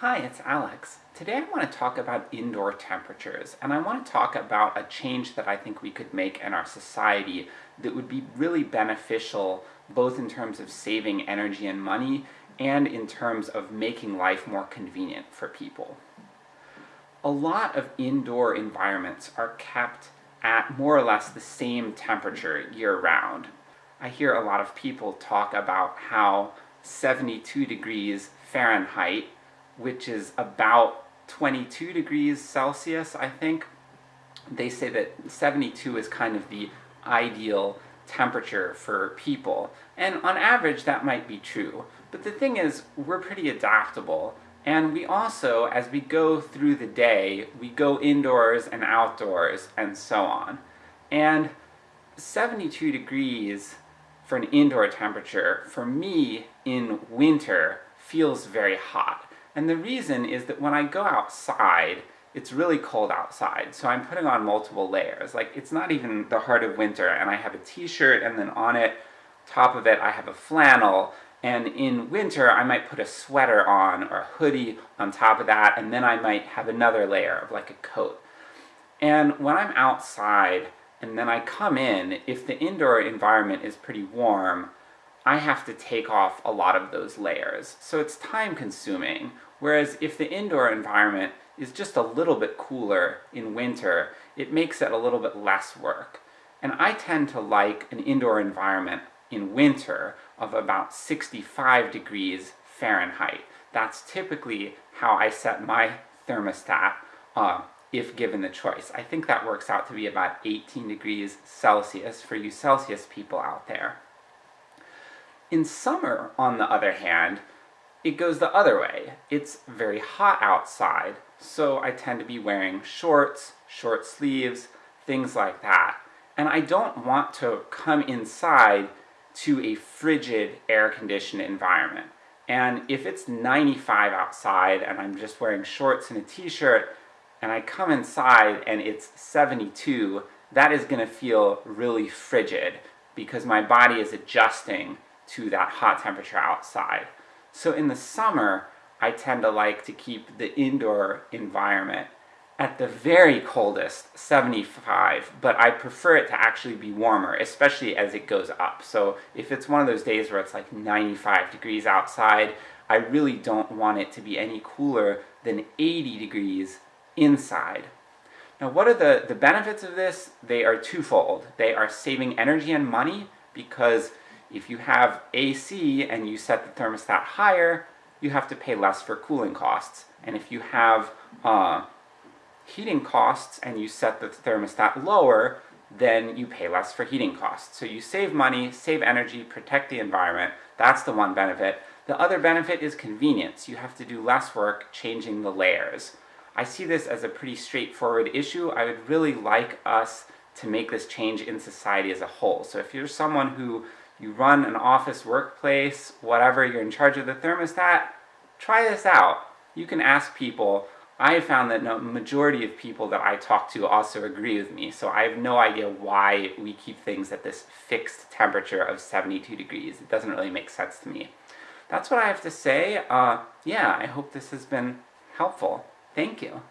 Hi, it's Alex. Today I want to talk about indoor temperatures, and I want to talk about a change that I think we could make in our society that would be really beneficial both in terms of saving energy and money, and in terms of making life more convenient for people. A lot of indoor environments are kept at more or less the same temperature year-round. I hear a lot of people talk about how 72 degrees Fahrenheit, which is about 22 degrees Celsius, I think, they say that 72 is kind of the ideal temperature for people, and on average that might be true. But the thing is, we're pretty adaptable, and we also, as we go through the day, we go indoors and outdoors, and so on. And 72 degrees for an indoor temperature, for me, in winter, feels very hot. And the reason is that when I go outside, it's really cold outside, so I'm putting on multiple layers. Like, it's not even the heart of winter, and I have a t-shirt, and then on it, top of it, I have a flannel, and in winter I might put a sweater on, or a hoodie on top of that, and then I might have another layer of like a coat. And when I'm outside, and then I come in, if the indoor environment is pretty warm, I have to take off a lot of those layers. So it's time consuming, whereas if the indoor environment is just a little bit cooler in winter, it makes it a little bit less work. And I tend to like an indoor environment in winter of about 65 degrees Fahrenheit. That's typically how I set my thermostat, uh, if given the choice. I think that works out to be about 18 degrees Celsius for you Celsius people out there. In summer, on the other hand, it goes the other way. It's very hot outside, so I tend to be wearing shorts, short sleeves, things like that. And I don't want to come inside to a frigid air-conditioned environment. And if it's 95 outside and I'm just wearing shorts and a t-shirt, and I come inside and it's 72, that is going to feel really frigid, because my body is adjusting to that hot temperature outside. So in the summer, I tend to like to keep the indoor environment at the very coldest, 75, but I prefer it to actually be warmer, especially as it goes up. So if it's one of those days where it's like 95 degrees outside, I really don't want it to be any cooler than 80 degrees inside. Now what are the, the benefits of this? They are twofold. They are saving energy and money, because if you have AC and you set the thermostat higher, you have to pay less for cooling costs. And if you have uh, heating costs and you set the thermostat lower, then you pay less for heating costs. So you save money, save energy, protect the environment, that's the one benefit. The other benefit is convenience. You have to do less work changing the layers. I see this as a pretty straightforward issue. I would really like us to make this change in society as a whole. So if you're someone who you run an office workplace, whatever, you're in charge of the thermostat, try this out. You can ask people. I have found that the majority of people that I talk to also agree with me, so I have no idea why we keep things at this fixed temperature of 72 degrees. It doesn't really make sense to me. That's what I have to say. Uh, yeah, I hope this has been helpful. Thank you.